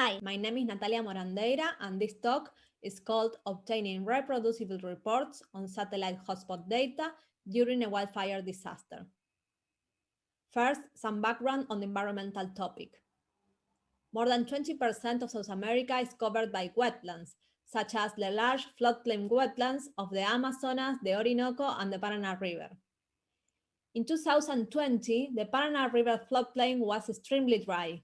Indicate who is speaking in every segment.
Speaker 1: Hi, my name is Natalia Morandeira and this talk is called Obtaining Reproducible Reports on Satellite Hotspot Data During a Wildfire Disaster. First, some background on the environmental topic. More than 20% of South America is covered by wetlands, such as the large floodplain wetlands of the Amazonas, the Orinoco, and the Paraná River. In 2020, the Paraná River floodplain was extremely dry,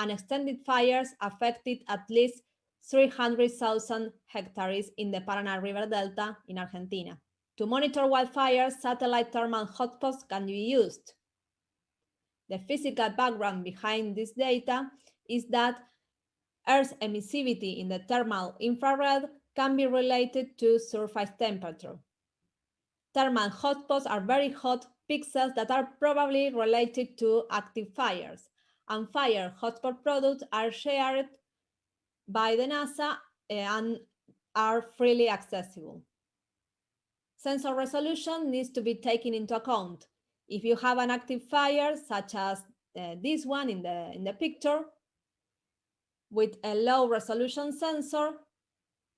Speaker 1: and extended fires affected at least 300,000 hectares in the Paraná River Delta in Argentina. To monitor wildfires, satellite thermal hotspots can be used. The physical background behind this data is that Earth's emissivity in the thermal infrared can be related to surface temperature. Thermal hotspots are very hot pixels that are probably related to active fires, and fire hotspot products are shared by the NASA eh, and are freely accessible. Sensor resolution needs to be taken into account. If you have an active fire, such as uh, this one in the, in the picture, with a low resolution sensor,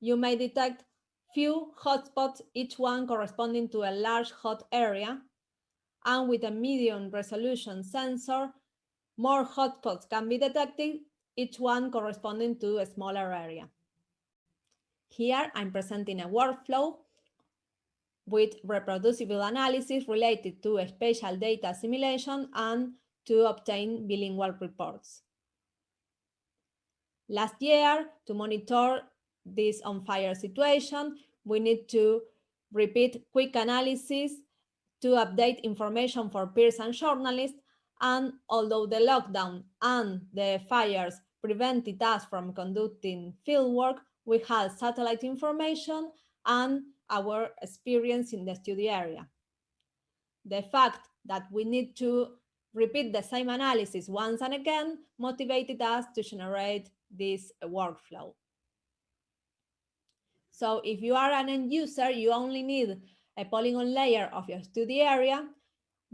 Speaker 1: you may detect few hotspots, each one corresponding to a large hot area, and with a medium resolution sensor, more hotspots can be detected, each one corresponding to a smaller area. Here I'm presenting a workflow with reproducible analysis related to spatial data simulation and to obtain bilingual reports. Last year, to monitor this on-fire situation, we need to repeat quick analysis to update information for peers and journalists. And although the lockdown and the fires prevented us from conducting fieldwork, we had satellite information and our experience in the study area. The fact that we need to repeat the same analysis once and again motivated us to generate this workflow. So if you are an end user, you only need a polygon layer of your study area.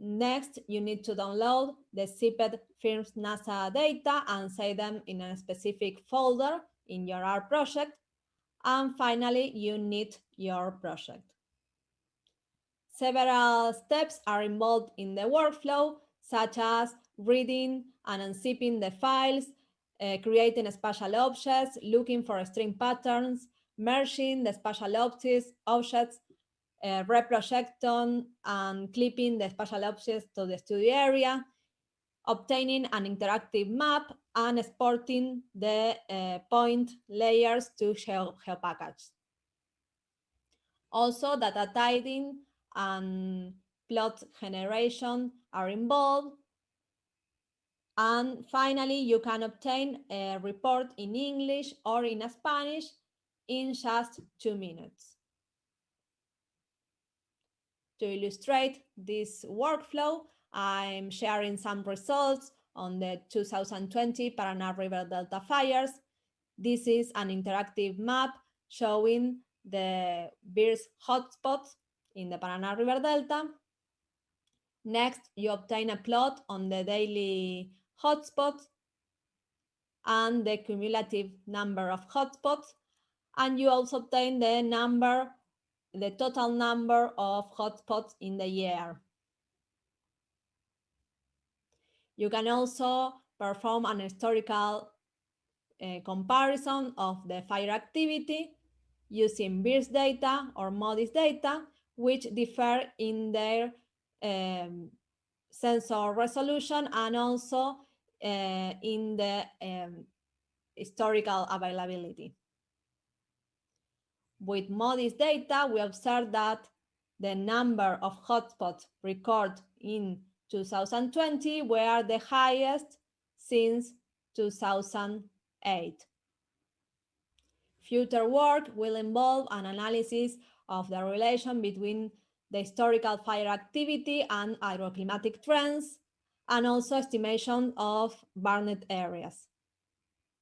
Speaker 1: Next, you need to download the zipped FIRMS NASA data and save them in a specific folder in your R project. And finally, you need your project. Several steps are involved in the workflow, such as reading and unzipping the files, uh, creating spatial objects, looking for string patterns, merging the spatial objects, objects uh, reprojecting and clipping the spatial objects to the studio area, obtaining an interactive map, and exporting the uh, point layers to Geo GeoPackage. Also, data tidying and plot generation are involved. And finally, you can obtain a report in English or in Spanish in just two minutes. To illustrate this workflow, I'm sharing some results on the 2020 Paraná River Delta fires. This is an interactive map showing the VIIRS hotspots in the Paraná River Delta. Next, you obtain a plot on the daily hotspots and the cumulative number of hotspots. And you also obtain the number the total number of hotspots in the year. You can also perform an historical uh, comparison of the fire activity using VIIRS data or MODIS data, which differ in their um, sensor resolution and also uh, in the um, historical availability. With MODIS data, we observed that the number of hotspots recorded in 2020 were the highest since 2008. Future work will involve an analysis of the relation between the historical fire activity and agroclimatic trends, and also estimation of burned areas.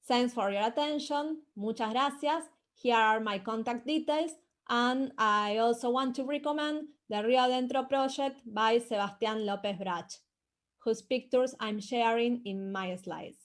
Speaker 1: Thanks for your attention. Muchas gracias. Here are my contact details. And I also want to recommend the Rio Adentro project by Sebastián López Brach, whose pictures I'm sharing in my slides.